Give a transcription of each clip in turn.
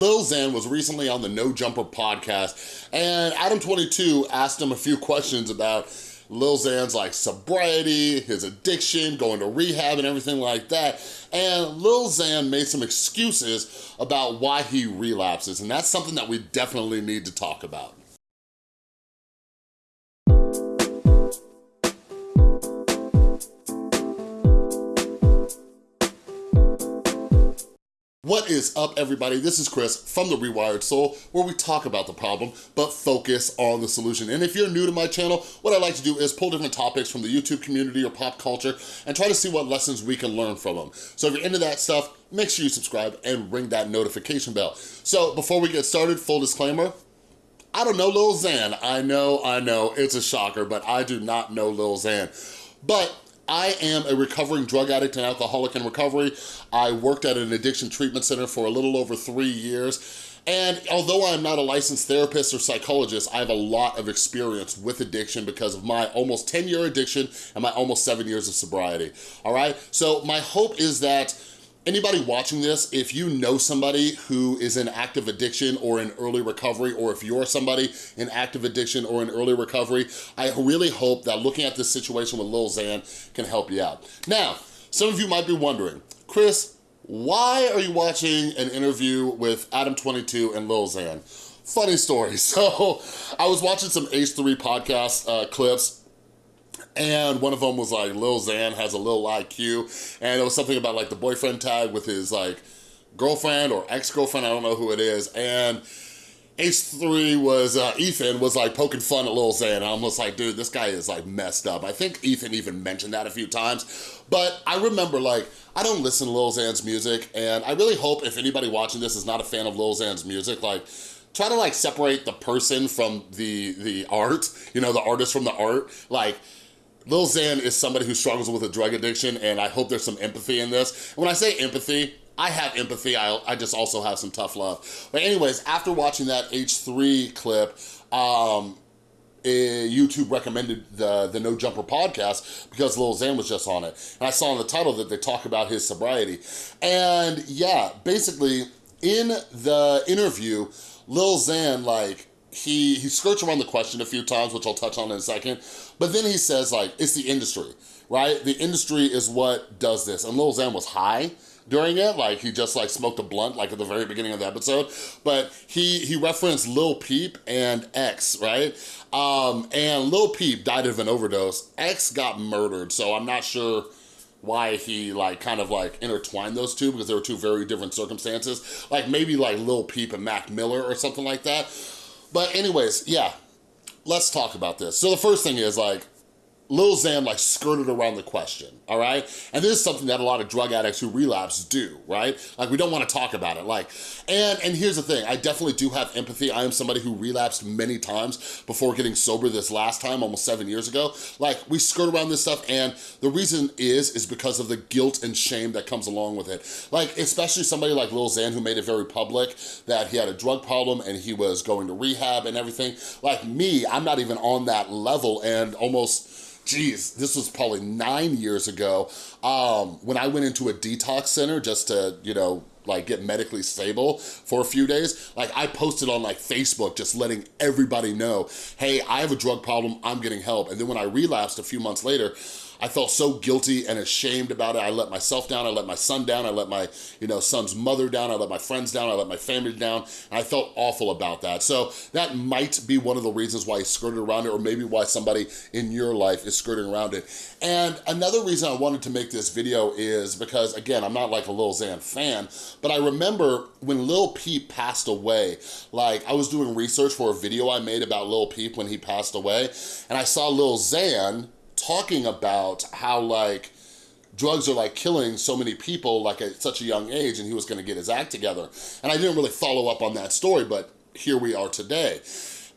Lil Xan was recently on the No Jumper podcast and Adam22 asked him a few questions about Lil Xan's like sobriety, his addiction, going to rehab and everything like that. And Lil Xan made some excuses about why he relapses. And that's something that we definitely need to talk about. What is up, everybody? This is Chris from The Rewired Soul, where we talk about the problem, but focus on the solution. And if you're new to my channel, what I like to do is pull different topics from the YouTube community or pop culture and try to see what lessons we can learn from them. So if you're into that stuff, make sure you subscribe and ring that notification bell. So before we get started, full disclaimer, I don't know Lil Xan. I know, I know, it's a shocker, but I do not know Lil Xan. But I am a recovering drug addict and alcoholic in recovery. I worked at an addiction treatment center for a little over three years. And although I'm not a licensed therapist or psychologist, I have a lot of experience with addiction because of my almost 10 year addiction and my almost seven years of sobriety, all right? So my hope is that Anybody watching this, if you know somebody who is in active addiction or in early recovery, or if you're somebody in active addiction or in early recovery, I really hope that looking at this situation with Lil Xan can help you out. Now, some of you might be wondering, Chris, why are you watching an interview with Adam22 and Lil Xan? Funny story. So I was watching some H3 podcast uh, clips and one of them was like Lil Xan has a little IQ and it was something about like the boyfriend tag with his like girlfriend or ex-girlfriend, I don't know who it is, and H3 was, uh, Ethan was like poking fun at Lil Xan. I'm just like, dude, this guy is like messed up. I think Ethan even mentioned that a few times, but I remember like, I don't listen to Lil Xan's music and I really hope if anybody watching this is not a fan of Lil Xan's music, like try to like separate the person from the, the art, you know, the artist from the art. Like Lil Xan is somebody who struggles with a drug addiction and I hope there's some empathy in this. When I say empathy, I have empathy, I, I just also have some tough love. But anyways, after watching that H3 clip, um, eh, YouTube recommended the, the No Jumper podcast because Lil Xan was just on it. And I saw in the title that they talk about his sobriety. And yeah, basically in the interview, Lil Xan like he, he skirts around the question a few times, which I'll touch on in a second, but then he says like, it's the industry, right? The industry is what does this. And Lil Xan was high during it, like he just like smoked a blunt like at the very beginning of the episode, but he, he referenced Lil Peep and X, right? Um, and Lil Peep died of an overdose. X got murdered, so I'm not sure why he like kind of like intertwined those two because they were two very different circumstances. Like maybe like Lil Peep and Mac Miller or something like that. But anyways, yeah, let's talk about this. So the first thing is like, Lil Xan like skirted around the question, all right? And this is something that a lot of drug addicts who relapse do, right? Like we don't wanna talk about it. Like, and, and here's the thing, I definitely do have empathy. I am somebody who relapsed many times before getting sober this last time, almost seven years ago. Like we skirt around this stuff and the reason is, is because of the guilt and shame that comes along with it. Like, especially somebody like Lil Xan who made it very public that he had a drug problem and he was going to rehab and everything. Like me, I'm not even on that level and almost, geez, this was probably nine years ago, um, when I went into a detox center just to, you know, like get medically stable for a few days, like I posted on like Facebook just letting everybody know, hey, I have a drug problem, I'm getting help. And then when I relapsed a few months later, I felt so guilty and ashamed about it. I let myself down, I let my son down, I let my you know son's mother down, I let my friends down, I let my family down, and I felt awful about that. So that might be one of the reasons why he skirted around it, or maybe why somebody in your life is skirting around it. And another reason I wanted to make this video is because, again, I'm not like a Lil Xan fan, but I remember when Lil Peep passed away, like I was doing research for a video I made about Lil Peep when he passed away, and I saw Lil Xan talking about how like drugs are like killing so many people like at such a young age and he was gonna get his act together. And I didn't really follow up on that story, but here we are today.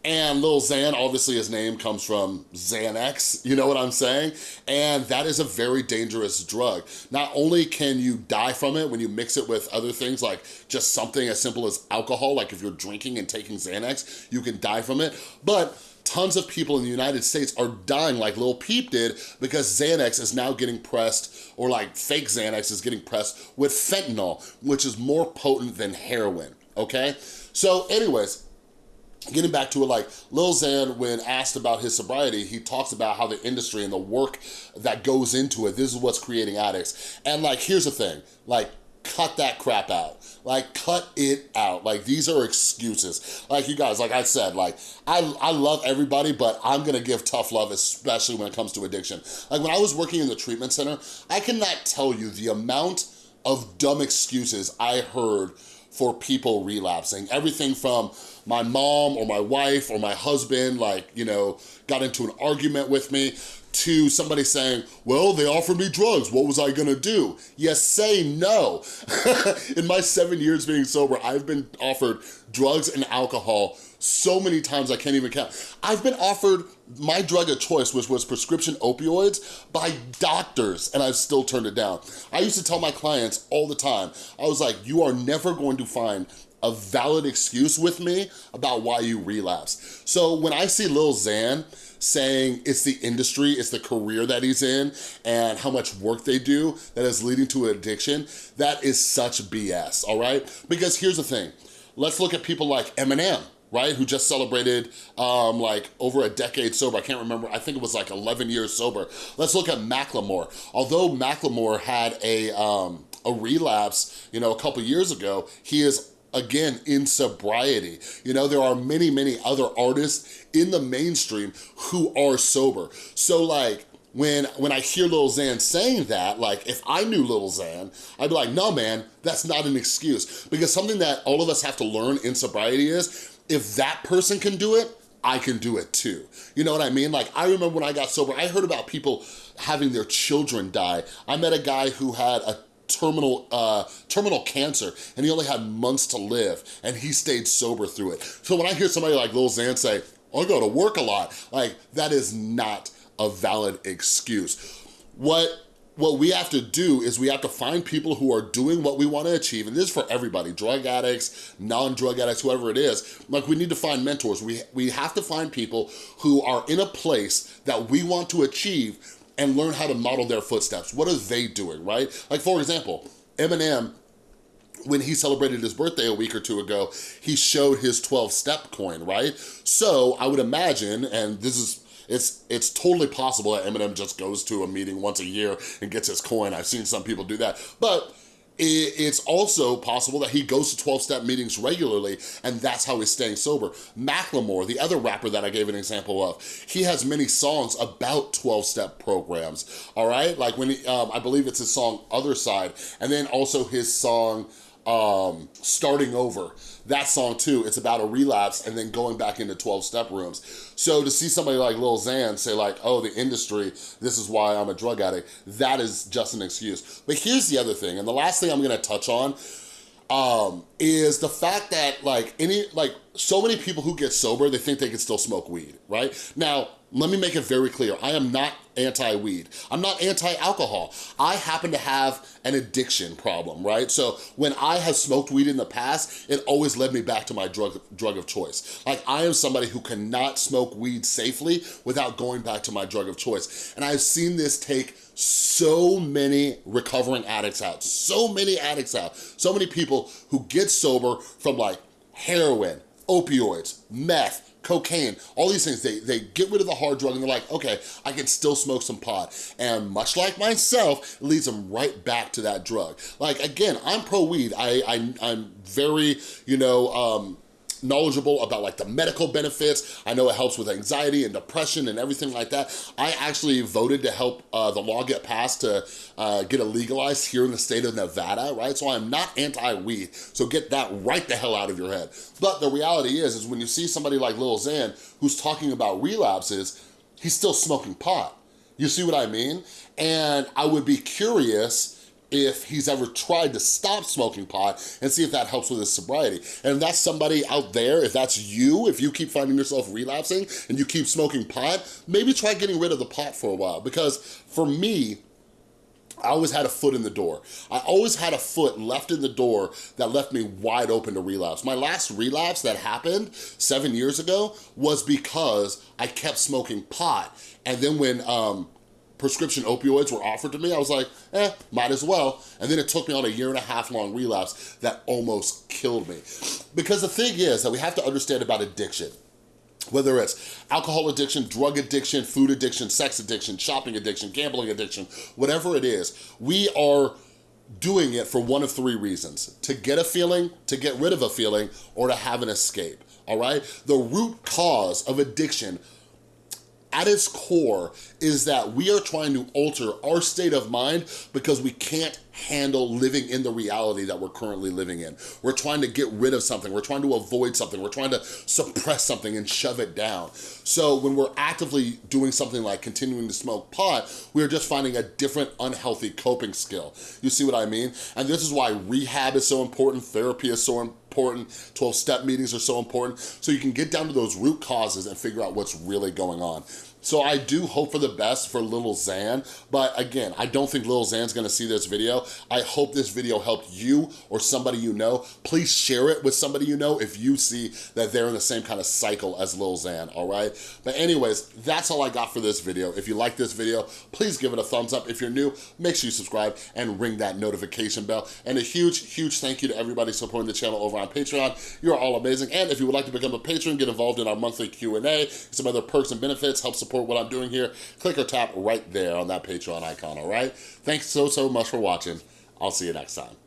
And Lil Xan, obviously his name comes from Xanax, you know what I'm saying? And that is a very dangerous drug. Not only can you die from it when you mix it with other things like just something as simple as alcohol, like if you're drinking and taking Xanax, you can die from it, but tons of people in the United States are dying like Lil Peep did because Xanax is now getting pressed, or like fake Xanax is getting pressed with fentanyl, which is more potent than heroin okay? So anyways, getting back to it, like Lil Xan, when asked about his sobriety, he talks about how the industry and the work that goes into it, this is what's creating addicts. And like, here's the thing, like, cut that crap out. Like, cut it out. Like, these are excuses. Like, you guys, like I said, like, I, I love everybody, but I'm gonna give tough love, especially when it comes to addiction. Like, when I was working in the treatment center, I cannot tell you the amount of dumb excuses I heard for people relapsing. Everything from my mom or my wife or my husband, like, you know, got into an argument with me, to somebody saying, well, they offered me drugs, what was I gonna do? Yes, say no. In my seven years being sober, I've been offered drugs and alcohol so many times I can't even count. I've been offered my drug of choice, which was prescription opioids, by doctors, and I've still turned it down. I used to tell my clients all the time, I was like, you are never going to find a valid excuse with me about why you relapse. So when I see Lil Xan saying it's the industry, it's the career that he's in, and how much work they do that is leading to addiction, that is such BS, all right? Because here's the thing, let's look at people like Eminem, right? Who just celebrated um, like over a decade sober. I can't remember, I think it was like 11 years sober. Let's look at Macklemore. Although Macklemore had a, um, a relapse, you know, a couple years ago, he is again, in sobriety. You know, there are many, many other artists in the mainstream who are sober. So like, when when I hear Lil Xan saying that, like if I knew Lil Xan, I'd be like, no man, that's not an excuse. Because something that all of us have to learn in sobriety is, if that person can do it, I can do it too. You know what I mean? Like I remember when I got sober, I heard about people having their children die. I met a guy who had a terminal uh, terminal cancer and he only had months to live and he stayed sober through it. So when I hear somebody like Lil Xan say, I go to work a lot, like that is not a valid excuse. What what we have to do is we have to find people who are doing what we want to achieve, and this is for everybody, drug addicts, non-drug addicts, whoever it is. Like, we need to find mentors. We, we have to find people who are in a place that we want to achieve and learn how to model their footsteps. What are they doing, right? Like for example, Eminem when he celebrated his birthday a week or two ago, he showed his 12-step coin, right? So I would imagine, and this is it's it's totally possible that Eminem just goes to a meeting once a year and gets his coin. I've seen some people do that. But it's also possible that he goes to 12-step meetings regularly and that's how he's staying sober. Macklemore, the other rapper that I gave an example of, he has many songs about 12-step programs, all right? Like when, he, um, I believe it's his song Other Side, and then also his song um, Starting Over. That song too, it's about a relapse and then going back into 12-step rooms. So to see somebody like Lil Xan say like, oh, the industry, this is why I'm a drug addict, that is just an excuse. But here's the other thing, and the last thing I'm gonna touch on um, is the fact that like any, like so many people who get sober, they think they can still smoke weed, right? Now, let me make it very clear. I am not anti-weed. I'm not anti-alcohol. I happen to have an addiction problem, right? So when I have smoked weed in the past, it always led me back to my drug, drug of choice. Like I am somebody who cannot smoke weed safely without going back to my drug of choice. And I've seen this take so many recovering addicts out, so many addicts out, so many people who get sober from like heroin, opioids, meth, cocaine, all these things, they, they get rid of the hard drug and they're like, okay, I can still smoke some pot. And much like myself, it leads them right back to that drug. Like, again, I'm pro-weed. I, I, I'm very, you know, um, knowledgeable about like the medical benefits. I know it helps with anxiety and depression and everything like that. I actually voted to help uh, the law get passed to uh, get it legalized here in the state of Nevada, right? So I'm not anti-weed, so get that right the hell out of your head. But the reality is, is when you see somebody like Lil Xan who's talking about relapses, he's still smoking pot. You see what I mean? And I would be curious if he's ever tried to stop smoking pot and see if that helps with his sobriety. And if that's somebody out there, if that's you, if you keep finding yourself relapsing and you keep smoking pot, maybe try getting rid of the pot for a while. Because for me, I always had a foot in the door. I always had a foot left in the door that left me wide open to relapse. My last relapse that happened seven years ago was because I kept smoking pot. And then when um, prescription opioids were offered to me, I was like, eh, might as well. And then it took me on a year and a half long relapse that almost killed me. Because the thing is that we have to understand about addiction whether it's alcohol addiction, drug addiction, food addiction, sex addiction, shopping addiction, gambling addiction, whatever it is, we are doing it for one of three reasons. To get a feeling, to get rid of a feeling, or to have an escape, all right? The root cause of addiction at its core is that we are trying to alter our state of mind because we can't handle living in the reality that we're currently living in. We're trying to get rid of something. We're trying to avoid something. We're trying to suppress something and shove it down. So when we're actively doing something like continuing to smoke pot, we're just finding a different unhealthy coping skill. You see what I mean? And this is why rehab is so important, therapy is so important, 12-step meetings are so important, so you can get down to those root causes and figure out what's really going on. So I do hope for the best for Little Xan, but again, I don't think Little Xan's gonna see this video. I hope this video helped you or somebody you know. Please share it with somebody you know if you see that they're in the same kind of cycle as Lil Xan, all right? But anyways, that's all I got for this video. If you like this video, please give it a thumbs up. If you're new, make sure you subscribe and ring that notification bell. And a huge, huge thank you to everybody supporting the channel over on Patreon. You're all amazing. And if you would like to become a patron, get involved in our monthly Q&A, some other perks and benefits, help support support what I'm doing here, click or tap right there on that Patreon icon, all right? Thanks so, so much for watching. I'll see you next time.